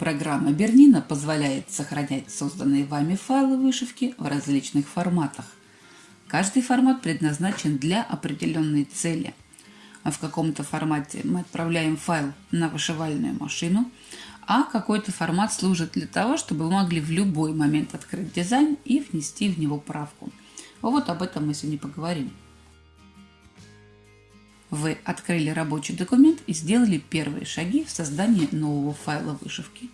Программа Бернина позволяет сохранять созданные вами файлы вышивки в различных форматах. Каждый формат предназначен для определенной цели. В каком-то формате мы отправляем файл на вышивальную машину, а какой-то формат служит для того, чтобы вы могли в любой момент открыть дизайн и внести в него правку. Вот об этом мы сегодня поговорим. Вы открыли рабочий документ и сделали первые шаги в создании нового файла вышивки.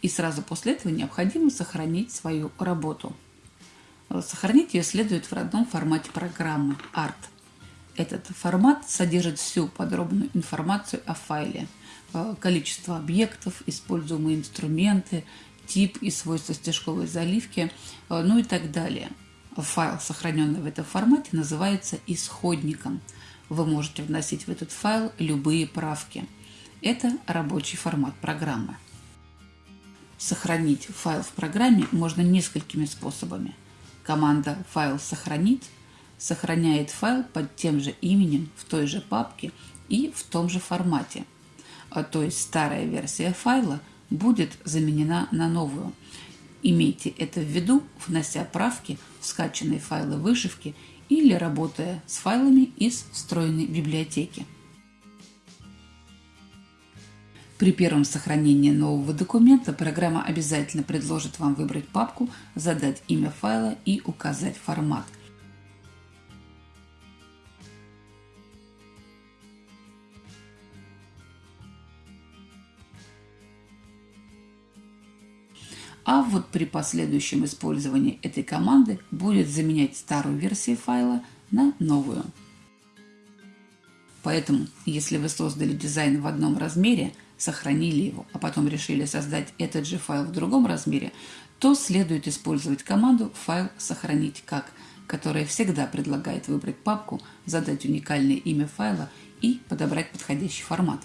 И сразу после этого необходимо сохранить свою работу. Сохранить ее следует в родном формате программы ART. Этот формат содержит всю подробную информацию о файле, э, количество объектов, используемые инструменты, тип и свойства стежковой заливки, э, ну и так далее. Файл, сохраненный в этом формате, называется исходником – вы можете вносить в этот файл любые правки. Это рабочий формат программы. Сохранить файл в программе можно несколькими способами. Команда «Файл сохранить» сохраняет файл под тем же именем в той же папке и в том же формате. А то есть старая версия файла будет заменена на новую. Имейте это в виду, внося правки в скачанные файлы вышивки или работая с файлами из встроенной библиотеки. При первом сохранении нового документа программа обязательно предложит вам выбрать папку, задать имя файла и указать формат. А вот при последующем использовании этой команды будет заменять старую версию файла на новую. Поэтому, если вы создали дизайн в одном размере, сохранили его, а потом решили создать этот же файл в другом размере, то следует использовать команду «Файл сохранить как», которая всегда предлагает выбрать папку, задать уникальное имя файла и подобрать подходящий формат.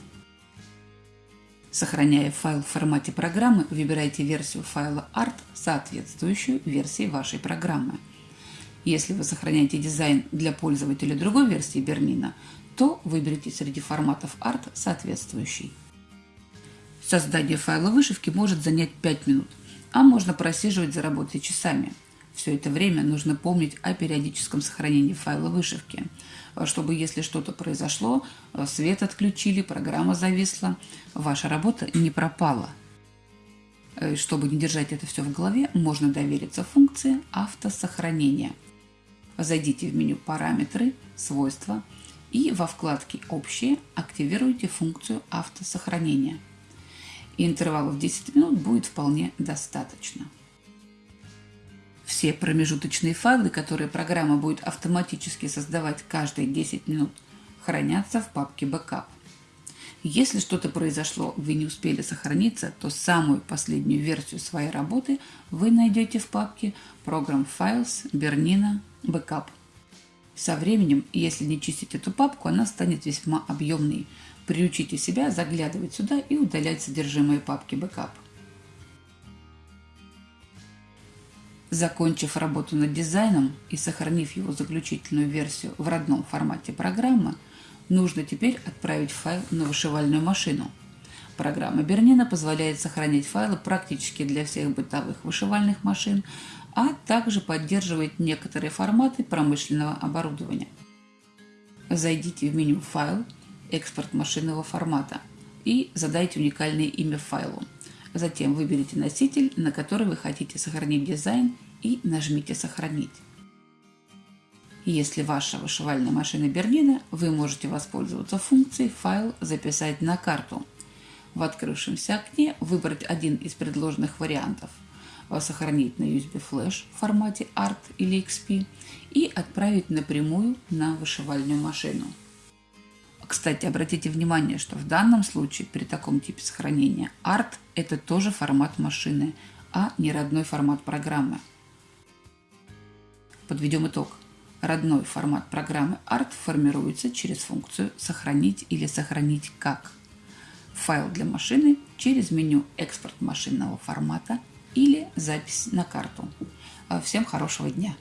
Сохраняя файл в формате программы, выбирайте версию файла ART, соответствующую версии вашей программы. Если вы сохраняете дизайн для пользователя другой версии Бернина, то выберите среди форматов ART соответствующий. Создание файла вышивки может занять 5 минут, а можно просиживать за работой часами – все это время нужно помнить о периодическом сохранении файла вышивки, чтобы если что-то произошло, свет отключили, программа зависла, ваша работа не пропала. Э, чтобы не держать это все в голове, можно довериться функции автосохранения. Зайдите в меню «Параметры», «Свойства» и во вкладке «Общие» активируйте функцию автосохранения. Интервалов 10 минут будет вполне достаточно. Все промежуточные файлы, которые программа будет автоматически создавать каждые 10 минут, хранятся в папке Backup. Если что-то произошло, вы не успели сохраниться, то самую последнюю версию своей работы вы найдете в папке Program Files Bernina Backup. Со временем, если не чистить эту папку, она станет весьма объемной. Приучите себя заглядывать сюда и удалять содержимое папки Backup. Закончив работу над дизайном и сохранив его заключительную версию в родном формате программы, нужно теперь отправить файл на вышивальную машину. Программа Бернина позволяет сохранять файлы практически для всех бытовых вышивальных машин, а также поддерживает некоторые форматы промышленного оборудования. Зайдите в меню «Файл», «Экспорт машинного формата» и задайте уникальное имя файлу – Затем выберите носитель, на который вы хотите сохранить дизайн и нажмите «Сохранить». Если ваша вышивальная машина Берлина, вы можете воспользоваться функцией «Файл записать на карту». В открывшемся окне выбрать один из предложенных вариантов сохранить на USB Flash в формате ART или XP и отправить напрямую на вышивальную машину. Кстати, обратите внимание, что в данном случае при таком типе сохранения ART – это тоже формат машины, а не родной формат программы. Подведем итог. Родной формат программы ART формируется через функцию «Сохранить» или «Сохранить как». Файл для машины через меню «Экспорт машинного формата» или «Запись на карту». Всем хорошего дня!